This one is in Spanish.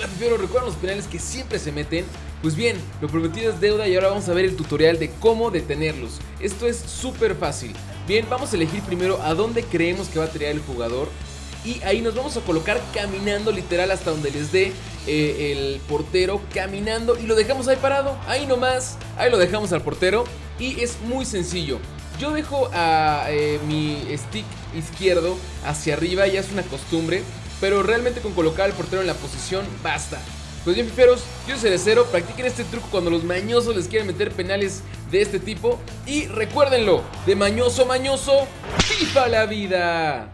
Hola Pipero, ¿recuerdan los penales que siempre se meten? Pues bien, lo prometido es deuda y ahora vamos a ver el tutorial de cómo detenerlos. Esto es súper fácil. Bien, vamos a elegir primero a dónde creemos que va a tirar el jugador y ahí nos vamos a colocar caminando literal hasta donde les dé eh, el portero caminando y lo dejamos ahí parado, ahí nomás, ahí lo dejamos al portero y es muy sencillo. Yo dejo a eh, mi stick izquierdo hacia arriba, ya es una costumbre, pero realmente con colocar al portero en la posición basta. Pues bien, piperos, yo soy Cerecero, practiquen este truco cuando los mañosos les quieren meter penales de este tipo. Y recuérdenlo, de mañoso mañoso, FIFA la vida.